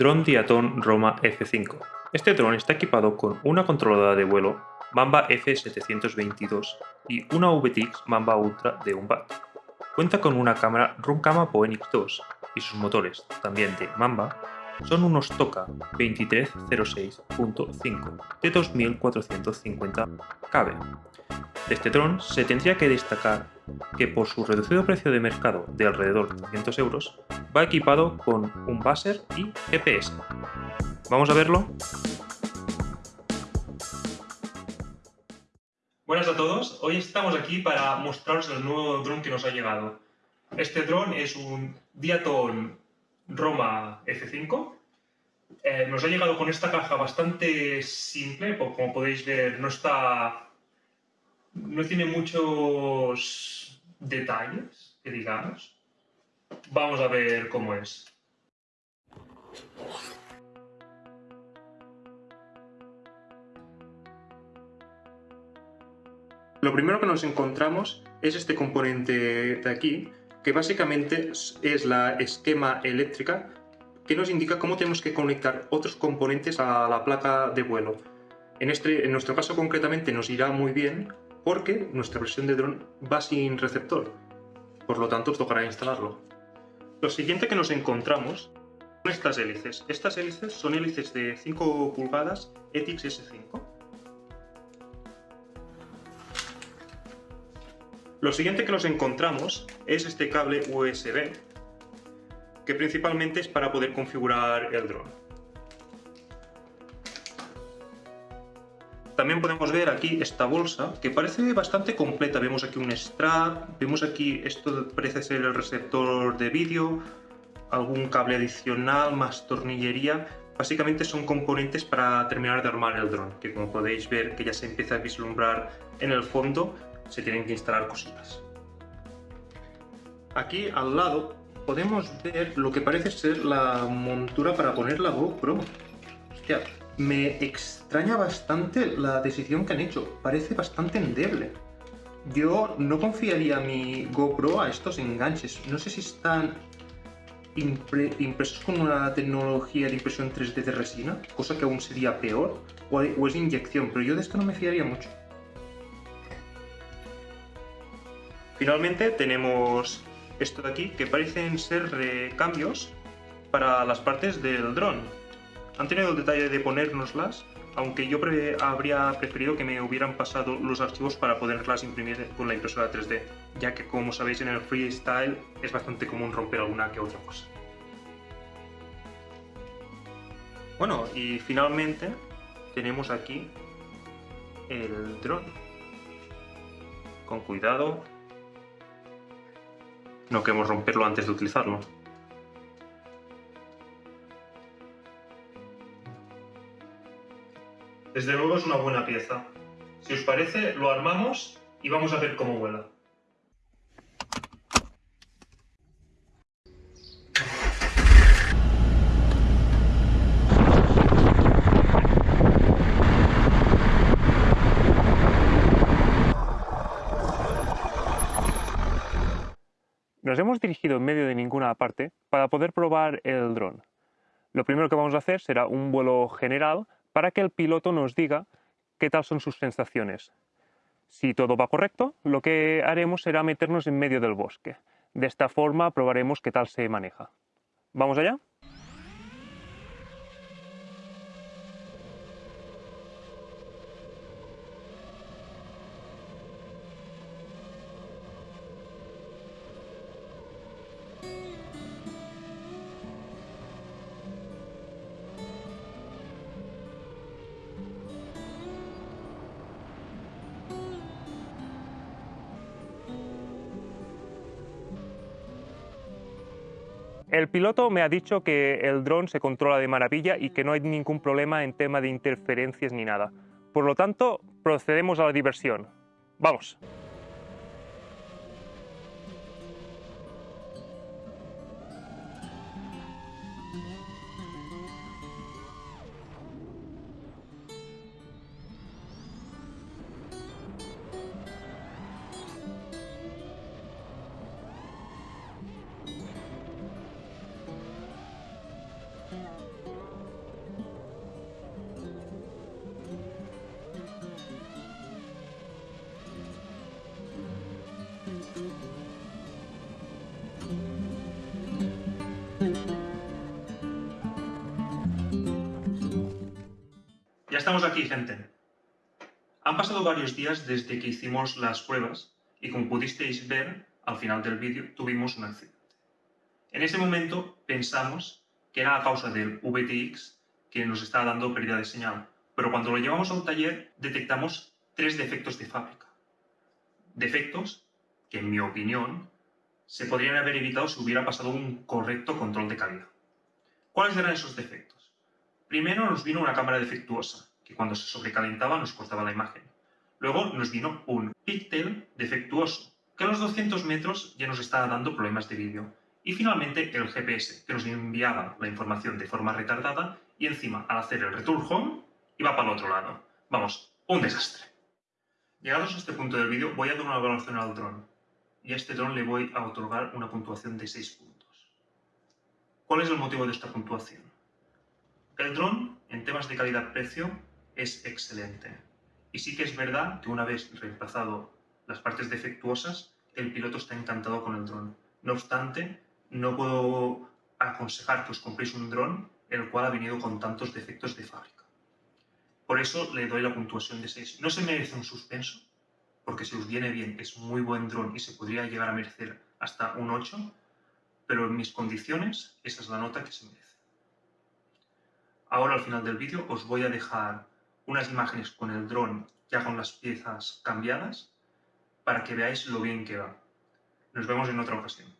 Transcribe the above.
Drone Diaton Roma F5. Este dron está equipado con una controladora de vuelo Mamba F722 y una VTX Mamba Ultra de 1 watt. Cuenta con una cámara Runcama Phoenix 2 y sus motores, también de Mamba, son unos Toka 2306.5 de 2450 kb. De este dron se tendría que destacar que por su reducido precio de mercado de alrededor de 200 euros, va equipado con un buzzer y GPS. ¿Vamos a verlo? Buenas a todos, hoy estamos aquí para mostraros el nuevo dron que nos ha llegado. Este dron es un Diaton Roma F5. Eh, nos ha llegado con esta caja bastante simple, como podéis ver no está... no tiene muchos detalles, que digamos. Vamos a ver cómo es. Lo primero que nos encontramos es este componente de aquí, que básicamente es la esquema eléctrica que nos indica cómo tenemos que conectar otros componentes a la placa de vuelo. En, este, en nuestro caso concretamente nos irá muy bien porque nuestra versión de dron va sin receptor, por lo tanto os tocará instalarlo. Lo siguiente que nos encontramos son estas hélices. Estas hélices son hélices de 5 pulgadas ETIX S5 Lo siguiente que nos encontramos es este cable USB, principalmente es para poder configurar el dron. También podemos ver aquí esta bolsa, que parece bastante completa. Vemos aquí un strap, vemos aquí, esto parece ser el receptor de vídeo, algún cable adicional, más tornillería. Básicamente son componentes para terminar de armar el dron, que como podéis ver que ya se empieza a vislumbrar en el fondo, se tienen que instalar cositas. Aquí al lado podemos ver lo que parece ser la montura para poner la GoPro. Hostia, me extraña bastante la decisión que han hecho. Parece bastante endeble. Yo no confiaría mi GoPro a estos enganches. No sé si están impresos con una tecnología de impresión 3D de resina, cosa que aún sería peor, o es inyección, pero yo de esto no me fiaría mucho. Finalmente tenemos esto de aquí, que parecen ser recambios para las partes del dron. Han tenido el detalle de ponérnoslas, aunque yo habría preferido que me hubieran pasado los archivos para poderlas imprimir con la impresora 3D, ya que como sabéis en el freestyle es bastante común romper alguna que otra cosa. Bueno, y finalmente tenemos aquí el dron. Con cuidado, no queremos romperlo antes de utilizarlo. Desde luego es una buena pieza. Si os parece, lo armamos y vamos a ver cómo vuela. Nos hemos dirigido en medio de ninguna parte para poder probar el dron. Lo primero que vamos a hacer será un vuelo general para que el piloto nos diga qué tal son sus sensaciones. Si todo va correcto, lo que haremos será meternos en medio del bosque. De esta forma probaremos qué tal se maneja. ¿Vamos allá? El piloto me ha dicho que el dron se controla de maravilla y que no hay ningún problema en tema de interferencias ni nada. Por lo tanto, procedemos a la diversión. ¡Vamos! Estamos aquí, gente. Han pasado varios días desde que hicimos las pruebas y como pudisteis ver al final del vídeo tuvimos un accidente. En ese momento pensamos que era a causa del VTX que nos estaba dando pérdida de señal, pero cuando lo llevamos a un taller detectamos tres defectos de fábrica. Defectos que, en mi opinión, se podrían haber evitado si hubiera pasado un correcto control de calidad. ¿Cuáles eran esos defectos? Primero nos vino una cámara defectuosa, que cuando se sobrecalentaba nos cortaba la imagen. Luego nos vino un píxel defectuoso, que a los 200 metros ya nos estaba dando problemas de vídeo. Y finalmente el GPS, que nos enviaba la información de forma retardada y encima al hacer el return home iba para el otro lado. Vamos, un desastre. Llegados a este punto del vídeo voy a dar una evaluación al dron y a este dron le voy a otorgar una puntuación de 6 puntos. ¿Cuál es el motivo de esta puntuación? El dron, en temas de calidad-precio, es excelente. Y sí que es verdad que una vez reemplazado las partes defectuosas, el piloto está encantado con el dron. No obstante, no puedo aconsejar que os compréis un dron el cual ha venido con tantos defectos de fábrica. Por eso le doy la puntuación de 6. No se merece un suspenso, porque si os viene bien es muy buen dron y se podría llegar a merecer hasta un 8, pero en mis condiciones esa es la nota que se merece. Ahora al final del vídeo os voy a dejar unas imágenes con el dron ya con las piezas cambiadas para que veáis lo bien que va. Nos vemos en otra ocasión.